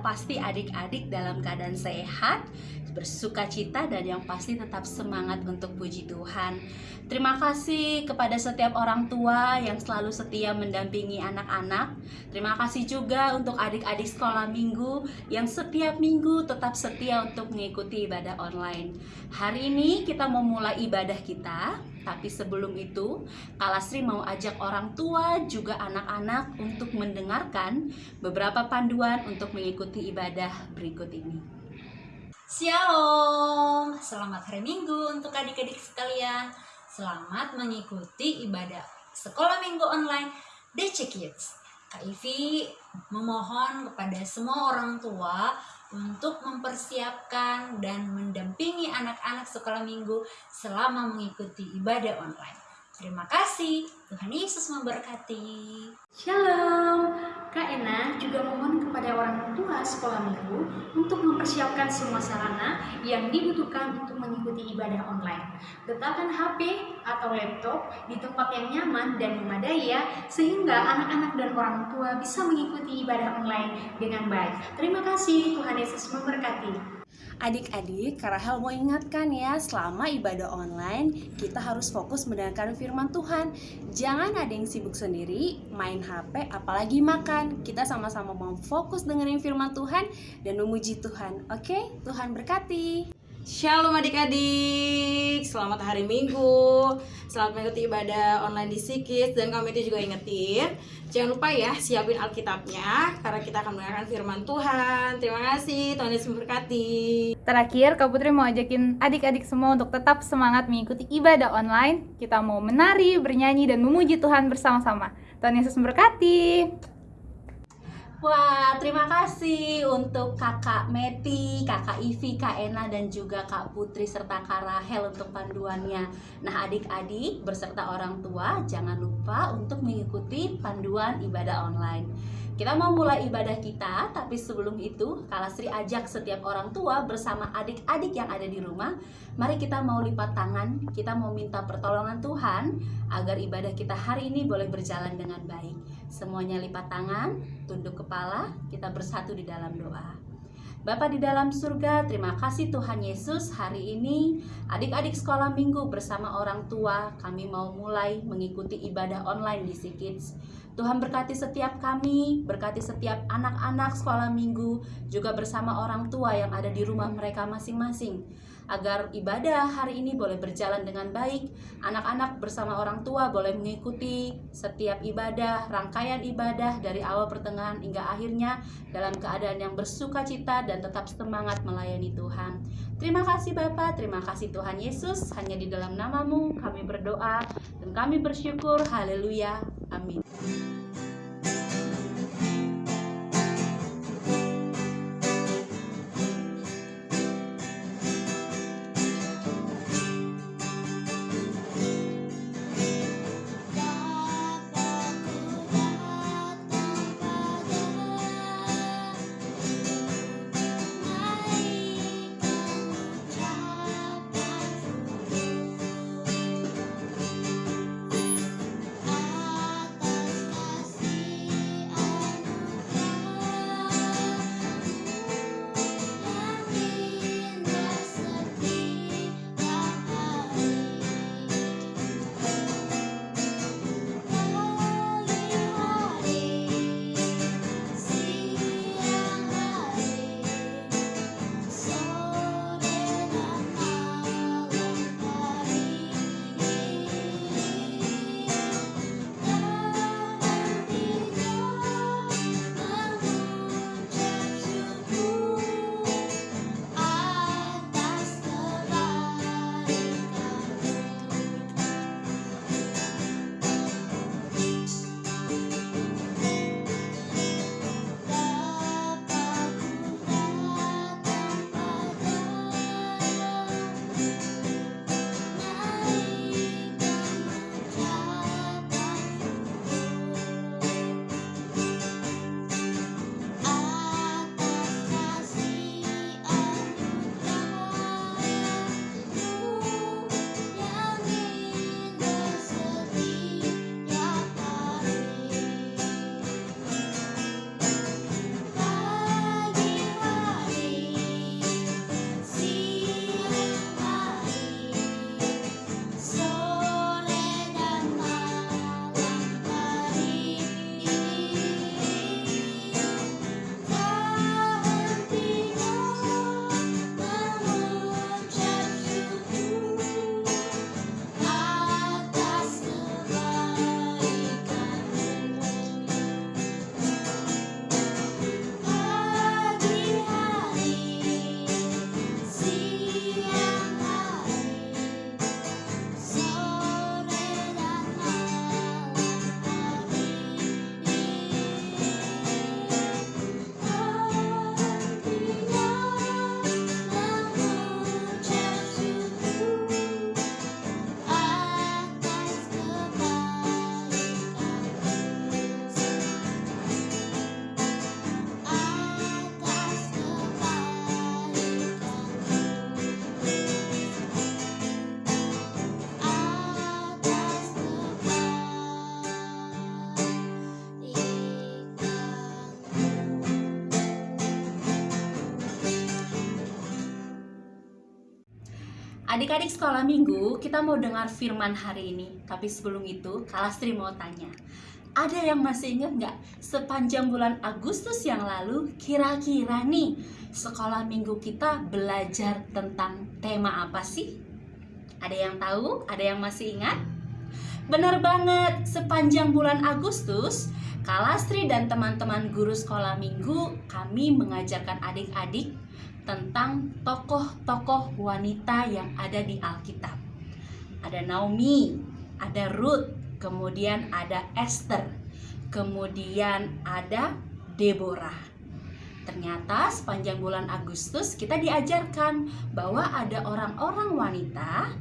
pasti adik-adik dalam keadaan sehat bersuka cita dan yang pasti tetap semangat untuk puji Tuhan. Terima kasih kepada setiap orang tua yang selalu setia mendampingi anak-anak. Terima kasih juga untuk adik-adik sekolah minggu yang setiap minggu tetap setia untuk mengikuti ibadah online. Hari ini kita mau mulai ibadah kita, tapi sebelum itu Kalasri mau ajak orang tua juga anak-anak untuk mendengarkan beberapa panduan untuk mengikuti ibadah berikut ini. Shalom, selamat hari Minggu untuk adik-adik sekalian. Selamat mengikuti ibadah sekolah minggu online DC Kids. Kak Ivi memohon kepada semua orang tua untuk mempersiapkan dan mendampingi anak-anak sekolah minggu selama mengikuti ibadah online. Terima kasih, Tuhan Yesus memberkati. Shalom, Kak Ena juga mohon kepada orang tua sekolah minggu untuk mempersiapkan semua sarana yang dibutuhkan untuk mengikuti ibadah online. Letakkan HP atau laptop di tempat yang nyaman dan memadai ya, sehingga anak-anak dan orang tua bisa mengikuti ibadah online dengan baik. Terima kasih, Tuhan Yesus memberkati. Adik-adik, Karahel mau ingatkan ya, selama ibadah online, kita harus fokus mendengarkan firman Tuhan. Jangan ada yang sibuk sendiri, main HP, apalagi makan. Kita sama-sama mau fokus dengerin firman Tuhan dan memuji Tuhan. Oke, Tuhan berkati. Shalom adik-adik, selamat hari Minggu. Selamat mengikuti ibadah online di Sikis Dan kami itu juga ingetin. Jangan lupa ya, siapin Alkitabnya Karena kita akan mendengarkan firman Tuhan. Terima kasih, Tuhan Yesus memberkati. Terakhir, Kak Putri mau ajakin adik-adik semua untuk tetap semangat mengikuti ibadah online. Kita mau menari, bernyanyi, dan memuji Tuhan bersama-sama. Tuhan Yesus memberkati Wah, terima kasih untuk kakak Meti, kakak Ivi, kak Ena, dan juga kak Putri serta kak Rahel untuk panduannya. Nah, adik-adik berserta orang tua jangan lupa untuk mengikuti panduan ibadah online. Kita mau mulai ibadah kita, tapi sebelum itu, Kalasri ajak setiap orang tua bersama adik-adik yang ada di rumah, mari kita mau lipat tangan, kita mau minta pertolongan Tuhan agar ibadah kita hari ini boleh berjalan dengan baik. Semuanya lipat tangan, tunduk kepala, kita bersatu di dalam doa. Bapa di dalam surga, terima kasih Tuhan Yesus hari ini adik-adik sekolah minggu bersama orang tua kami mau mulai mengikuti ibadah online di Kids. Tuhan berkati setiap kami, berkati setiap anak-anak sekolah minggu, juga bersama orang tua yang ada di rumah mereka masing-masing. Agar ibadah hari ini boleh berjalan dengan baik, anak-anak bersama orang tua boleh mengikuti setiap ibadah, rangkaian ibadah dari awal pertengahan hingga akhirnya dalam keadaan yang bersuka cita dan tetap semangat melayani Tuhan. Terima kasih Bapak, terima kasih Tuhan Yesus, hanya di dalam namamu kami berdoa dan kami bersyukur, haleluya, amin. Adik-adik sekolah minggu, kita mau dengar firman hari ini. Tapi sebelum itu, Kalastri mau tanya. Ada yang masih ingat nggak sepanjang bulan Agustus yang lalu kira-kira nih sekolah minggu kita belajar tentang tema apa sih? Ada yang tahu? Ada yang masih ingat? Benar banget, sepanjang bulan Agustus Kalastri dan teman-teman guru sekolah minggu kami mengajarkan adik-adik tentang tokoh-tokoh wanita yang ada di Alkitab. Ada Naomi, ada Ruth, kemudian ada Esther, kemudian ada Deborah. Ternyata sepanjang bulan Agustus kita diajarkan bahwa ada orang-orang wanita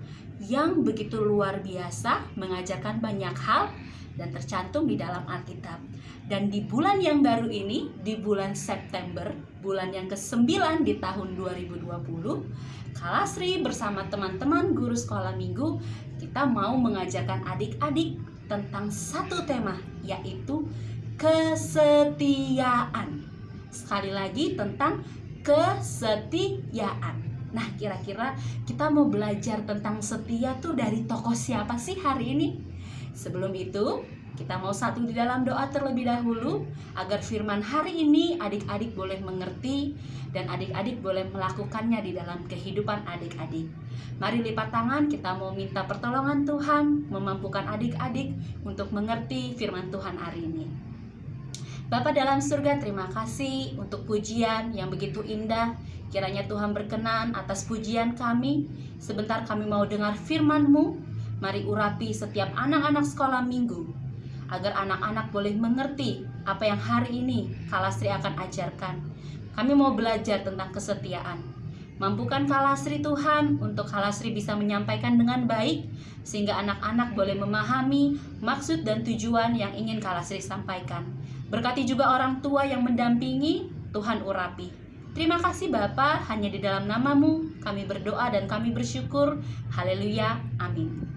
yang begitu luar biasa mengajarkan banyak hal dan tercantum di dalam Alkitab. Dan di bulan yang baru ini, di bulan September, bulan yang ke-9 di tahun 2020, Kalasri bersama teman-teman guru sekolah minggu, kita mau mengajarkan adik-adik tentang satu tema, yaitu kesetiaan. Sekali lagi tentang kesetiaan. Nah, kira-kira kita mau belajar tentang setia tuh dari tokoh siapa sih hari ini? Sebelum itu, kita mau satu di dalam doa terlebih dahulu agar firman hari ini adik-adik boleh mengerti dan adik-adik boleh melakukannya di dalam kehidupan adik-adik. Mari lipat tangan, kita mau minta pertolongan Tuhan memampukan adik-adik untuk mengerti firman Tuhan hari ini. Bapa dalam surga, terima kasih untuk pujian yang begitu indah. Kiranya Tuhan berkenan atas pujian kami. Sebentar kami mau dengar firman-Mu. Mari urapi setiap anak-anak sekolah minggu agar anak-anak boleh mengerti apa yang hari ini Kalasri akan ajarkan. Kami mau belajar tentang kesetiaan. Mampukan Kalasri Tuhan untuk Kalasri bisa menyampaikan dengan baik sehingga anak-anak boleh memahami maksud dan tujuan yang ingin Kalasri sampaikan. Berkati juga orang tua yang mendampingi Tuhan urapi. Terima kasih Bapa, hanya di dalam namamu kami berdoa dan kami bersyukur. Haleluya. Amin.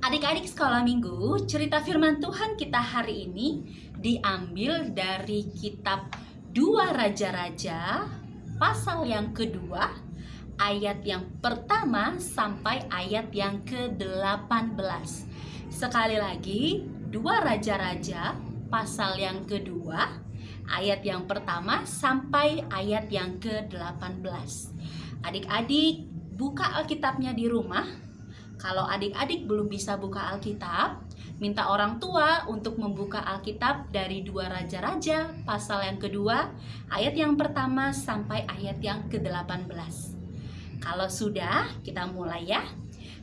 Adik-adik sekolah minggu, cerita firman Tuhan kita hari ini diambil dari kitab Dua Raja-Raja pasal yang kedua ayat yang pertama sampai ayat yang ke-18. Sekali lagi, Dua Raja-Raja pasal yang kedua ayat yang pertama sampai ayat yang ke-18. Adik-adik, buka Alkitabnya di rumah kalau adik-adik belum bisa buka Alkitab, minta orang tua untuk membuka Alkitab dari dua raja-raja pasal yang kedua, ayat yang pertama sampai ayat yang ke-18. Kalau sudah, kita mulai ya.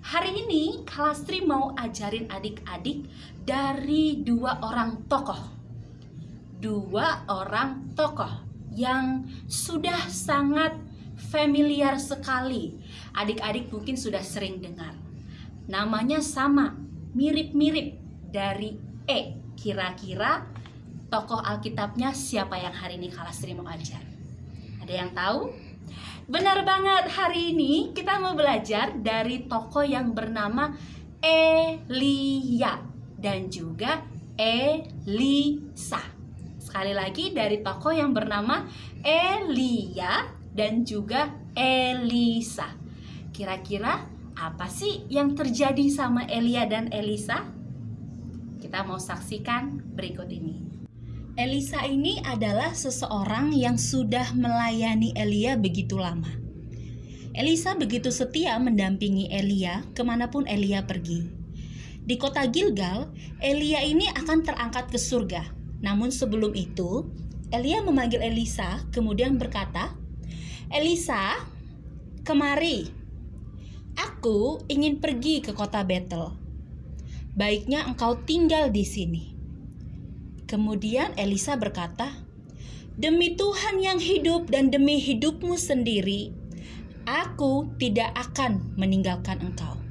Hari ini Kalastri mau ajarin adik-adik dari dua orang tokoh. Dua orang tokoh yang sudah sangat familiar sekali. Adik-adik mungkin sudah sering dengar namanya sama, mirip-mirip dari E. Kira-kira tokoh Alkitabnya siapa yang hari ini Kalastri mau ajar? Ada yang tahu? Benar banget, hari ini kita mau belajar dari tokoh yang bernama Elia dan juga Elisa. Sekali lagi dari tokoh yang bernama Elia dan juga Elisa. Kira-kira apa sih yang terjadi sama Elia dan Elisa? Kita mau saksikan berikut ini. Elisa ini adalah seseorang yang sudah melayani Elia begitu lama. Elisa begitu setia mendampingi Elia ke mana pun Elia pergi. Di kota Gilgal, Elia ini akan terangkat ke surga. Namun sebelum itu, Elia memanggil Elisa kemudian berkata, Elisa, kemari, Aku ingin pergi ke kota Betel. Baiknya engkau tinggal di sini. Kemudian Elisa berkata, "Demi Tuhan yang hidup dan demi hidupmu sendiri, aku tidak akan meninggalkan engkau."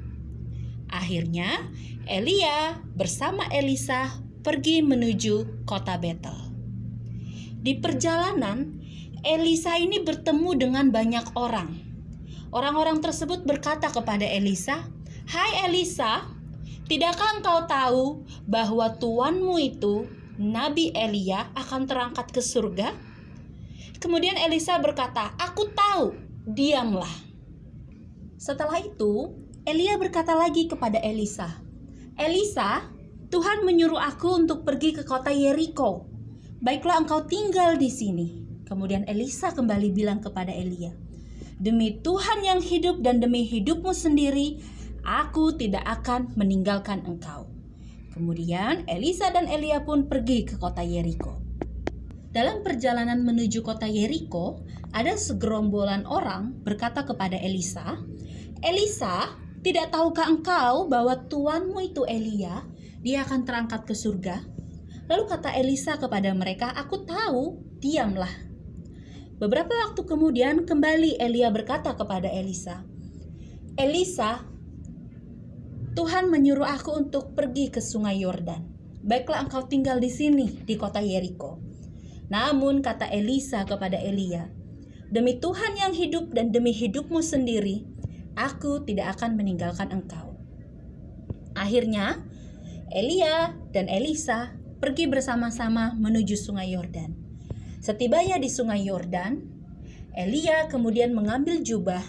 Akhirnya, Elia bersama Elisa pergi menuju kota Betel. Di perjalanan, Elisa ini bertemu dengan banyak orang Orang-orang tersebut berkata kepada Elisa, "Hai Elisa, tidakkah engkau tahu bahwa tuanmu itu, Nabi Elia, akan terangkat ke surga?" Kemudian Elisa berkata, "Aku tahu, diamlah." Setelah itu, Elia berkata lagi kepada Elisa, "Elisa, Tuhan menyuruh aku untuk pergi ke kota Yeriko. Baiklah engkau tinggal di sini." Kemudian Elisa kembali bilang kepada Elia, "Demi Tuhan yang hidup dan demi hidupmu sendiri, aku tidak akan meninggalkan engkau." Kemudian Elisa dan Elia pun pergi ke kota Yeriko. Dalam perjalanan menuju kota Yeriko, ada segerombolan orang berkata kepada Elisa, "Elisa, tidak tahukah engkau bahwa tuanmu itu Elia, dia akan terangkat ke surga?" Lalu kata Elisa kepada mereka, "Aku tahu, diamlah." Beberapa waktu kemudian kembali Elia berkata kepada Elisa, "Elisa, Tuhan menyuruh aku untuk pergi ke sungai Yordan. Baiklah engkau tinggal di sini di kota Yeriko." Namun kata Elisa kepada Elia, "Demi Tuhan yang hidup dan demi hidupmu sendiri, aku tidak akan meninggalkan engkau." Akhirnya, Elia dan Elisa pergi bersama-sama menuju sungai Yordan. Setibanya di sungai Yordan, Elia kemudian mengambil jubah,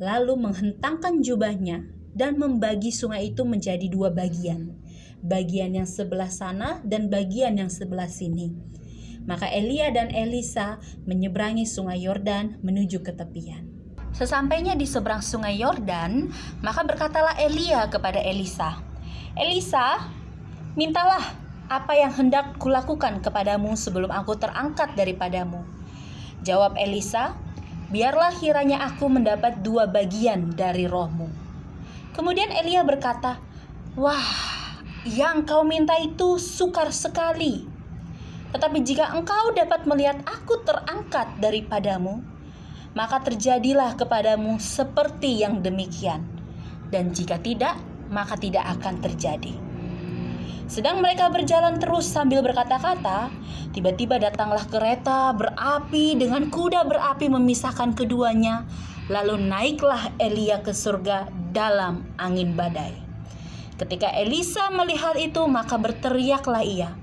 lalu menghentangkan jubahnya dan membagi sungai itu menjadi dua bagian, bagian yang sebelah sana dan bagian yang sebelah sini. Maka Elia dan Elisa menyeberangi sungai Yordan menuju ke tepian. Sesampainya di seberang sungai Yordan, maka berkatalah Elia kepada Elisa, "Elisa, mintalah apa yang hendak kulakukan kepadamu sebelum aku terangkat daripadamu." Jawab Elisa, "Biarlah kiranya aku mendapat dua bagian dari rohmu." Kemudian Elia berkata, "Wah, yang kau minta itu sukar sekali. Tetapi jika engkau dapat melihat aku terangkat daripadamu, maka terjadilah kepadamu seperti yang demikian. Dan jika tidak, maka tidak akan terjadi." Sedang mereka berjalan terus sambil berkata-kata, tiba-tiba datanglah kereta berapi dengan kuda berapi memisahkan keduanya. Lalu naiklah Elia ke surga dalam angin badai. Ketika Elisa melihat itu, maka berteriaklah ia,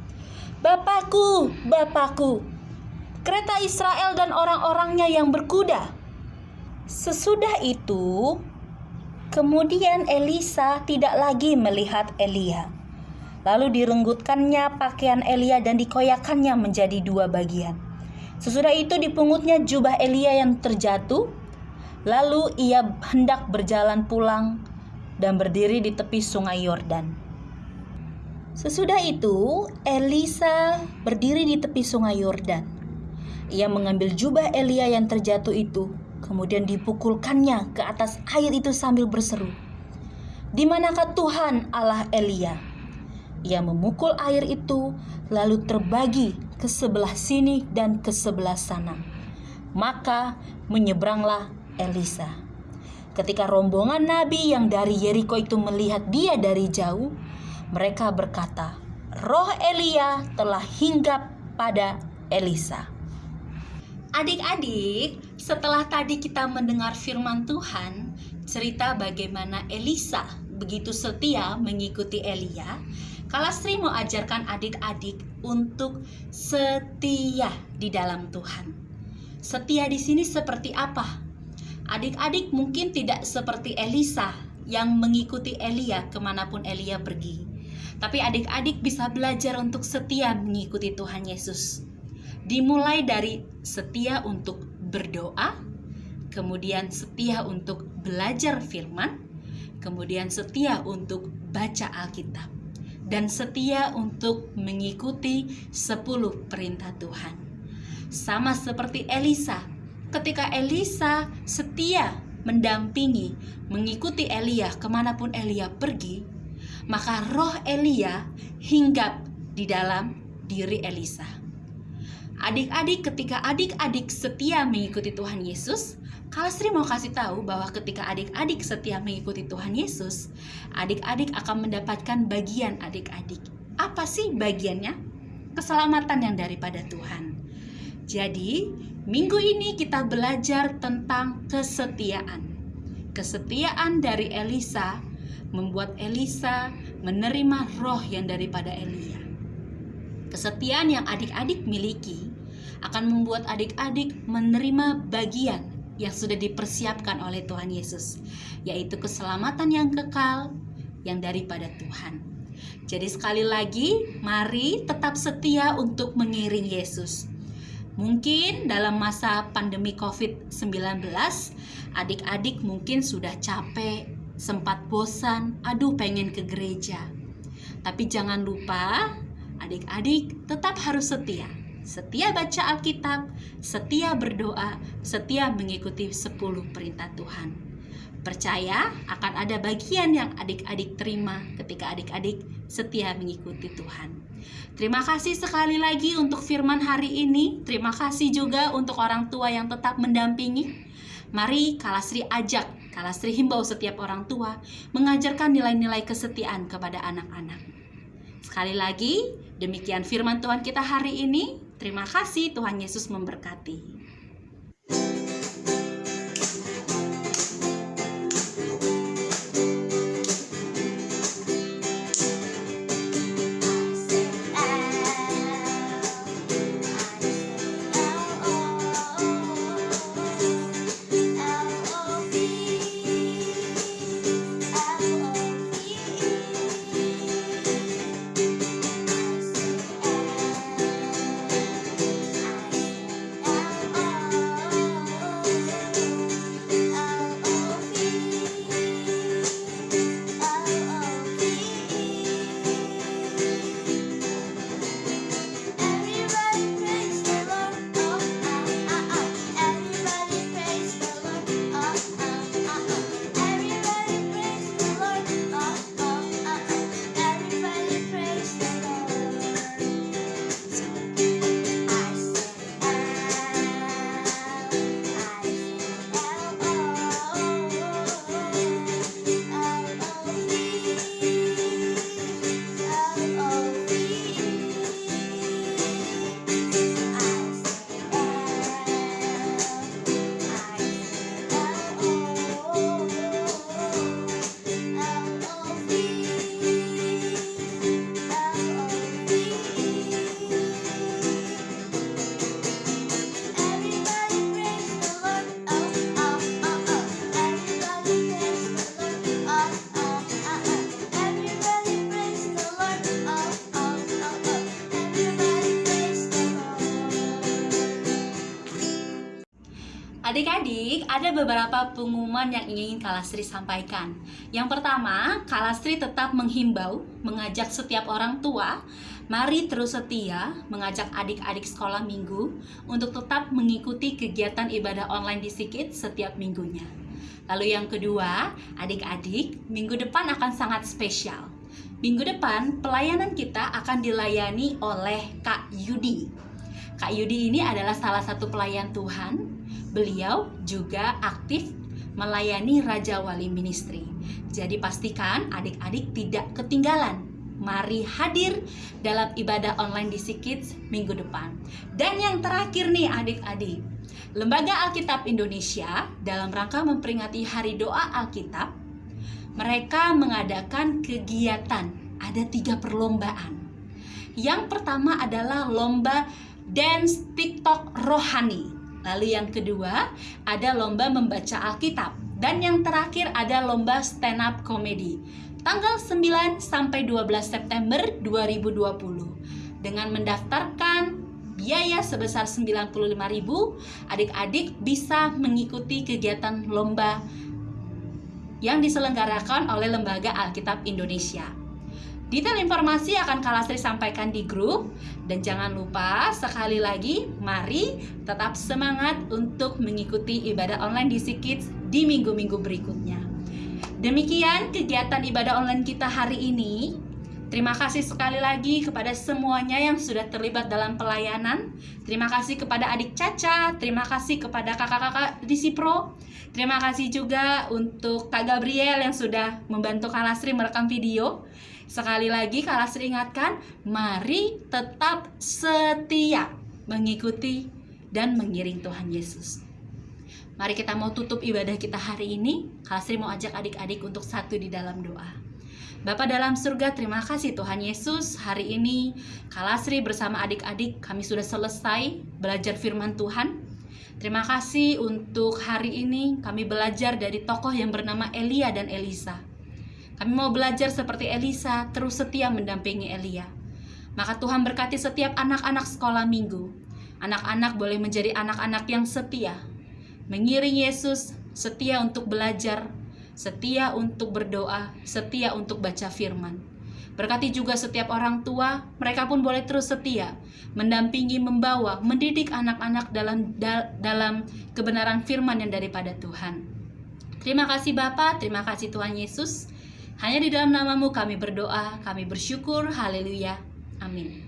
"Bapakku, Bapakku, kereta Israel dan orang-orangnya yang berkuda." Sesudah itu, kemudian Elisa tidak lagi melihat Elia. Lalu direnggutkannya pakaian Elia dan dikoyakannya menjadi dua bagian. Sesudah itu dipungutnya jubah Elia yang terjatuh Lalu ia hendak berjalan pulang dan berdiri di tepi sungai Yordan. Sesudah itu, Elisa berdiri di tepi sungai Yordan. Ia mengambil jubah Elia yang terjatuh itu, kemudian dipukulkannya ke atas air itu sambil berseru, "Di manakah Tuhan Allah Elia?" Ia memukul air itu, lalu terbagi ke sebelah sini dan ke sebelah sana. Maka menyeberanglah Elisa. Ketika rombongan nabi yang dari Yeriko itu melihat dia dari jauh, mereka berkata, "Roh Elia telah hinggap pada Elisa." Adik-adik, setelah tadi kita mendengar firman Tuhan, cerita bagaimana Elisa begitu setia mengikuti Elia, Kalastri mau ajarkan adik-adik untuk setia di dalam Tuhan. Setia di sini seperti apa? Adik-adik mungkin tidak seperti Elisa yang mengikuti Elia ke mana pun Elia pergi. Tapi adik-adik bisa belajar untuk setia mengikuti Tuhan Yesus. Dimulai dari setia untuk berdoa, kemudian setia untuk belajar firman, kemudian setia untuk baca Alkitab, dan setia untuk mengikuti 10 perintah Tuhan. Sama seperti Elisa ketika Elisa setia mendampingi, mengikuti Elia ke mana pun Elia pergi, maka roh Elia hinggap di dalam diri Elisa. Adik-adik, ketika adik-adik setia mengikuti Tuhan Yesus, Kalastri mau kasih tahu bahwa ketika adik-adik setia mengikuti Tuhan Yesus, adik-adik akan mendapatkan bagian adik-adik. Apa sih bagiannya? Keselamatan yang daripada Tuhan. Jadi, minggu ini kita belajar tentang kesetiaan. Kesetiaan dari Elisa membuat Elisa menerima roh yang daripada Elia. Kesetiaan yang adik-adik miliki akan membuat adik-adik menerima bagian yang sudah dipersiapkan oleh Tuhan Yesus, yaitu keselamatan yang kekal yang daripada Tuhan. Jadi sekali lagi, mari tetap setia untuk mengiring Yesus. Mungkin dalam masa pandemi COVID-19, adik-adik mungkin sudah capek, sempat bosan, aduh pengen ke gereja. Tapi jangan lupa, adik-adik tetap harus setia. Setia baca Alkitab, setia berdoa, setia mengikuti 10 perintah Tuhan. Percaya akan ada bagian yang adik-adik terima ketika adik-adik setia mengikuti Tuhan. Terima kasih sekali lagi untuk firman hari ini. Terima kasih juga untuk orang tua yang tetap mendampingi. Mari Kalasri ajak, Kalasri himbau setiap orang tua mengajarkan nilai-nilai kesetiaan kepada anak-anak. Sekali lagi, demikian firman Tuhan kita hari ini. Terima kasih Tuhan Yesus memberkati. Adik-adik, ada beberapa pengumuman yang ingin Kalastri sampaikan. Yang pertama, Kalastri tetap menghimbau, mengajak setiap orang tua, mari terus setia mengajak adik-adik sekolah minggu untuk tetap mengikuti kegiatan ibadah online di Sikit setiap minggunya. Lalu yang kedua, adik-adik, minggu depan akan sangat spesial. Minggu depan, pelayanan kita akan dilayani oleh Kak Yudi. Kak Yudi ini adalah salah satu pelayan Tuhan Beliau juga aktif melayani Raja Wali Ministry. Jadi pastikan adik-adik tidak ketinggalan. Mari hadir dalam ibadah online di Sikits minggu depan. Dan yang terakhir nih adik-adik, Lembaga Alkitab Indonesia dalam rangka memperingati Hari Doa Alkitab, mereka mengadakan kegiatan. Ada tiga perlombaan. Yang pertama adalah lomba dance TikTok rohani. Lalu yang kedua ada lomba membaca Alkitab dan yang terakhir ada lomba stand up comedy. Tanggal 9 sampai 12 September 2020 dengan mendaftarkan biaya sebesar 95.000 adik-adik bisa mengikuti kegiatan lomba yang diselenggarakan oleh Lembaga Alkitab Indonesia. Detail informasi akan Kalastri sampaikan di grup dan jangan lupa sekali lagi mari tetap semangat untuk mengikuti ibadah online di Sikits di minggu-minggu berikutnya. Demikian kegiatan ibadah online kita hari ini. Terima kasih sekali lagi kepada semuanya yang sudah terlibat dalam pelayanan. Terima kasih kepada adik Caca, terima kasih kepada kakak-kakak di Sipro. Terima kasih juga untuk Kak Gabriel yang sudah membantu Kalastri merekam video. Sekali lagi Kalastri ingatkan, mari tetap setia mengikuti dan mengiring Tuhan Yesus. Mari kita mau tutup ibadah kita hari ini. Kalastri mau ajak adik-adik untuk satu di dalam doa. Bapa dalam surga, terima kasih Tuhan Yesus. Hari ini Kalasri bersama adik-adik kami sudah selesai belajar firman Tuhan. Terima kasih untuk hari ini kami belajar dari tokoh yang bernama Elia dan Elisa. Kami mau belajar seperti Elisa, terus setia mendampingi Elia. Maka Tuhan berkati setiap anak-anak sekolah minggu. Anak-anak boleh menjadi anak-anak yang setia, mengiring Yesus, setia untuk belajar, setia untuk berdoa, setia untuk baca firman. Berkati juga setiap orang tua, mereka pun boleh terus setia, mendampingi, membawa, mendidik anak-anak dalam dal- dalam kebenaran firman yang daripada Tuhan. Terima kasih Bapa, terima kasih Tuhan Yesus. Hanya di dalam namamu kami berdoa, kami bersyukur, haleluya. Amin.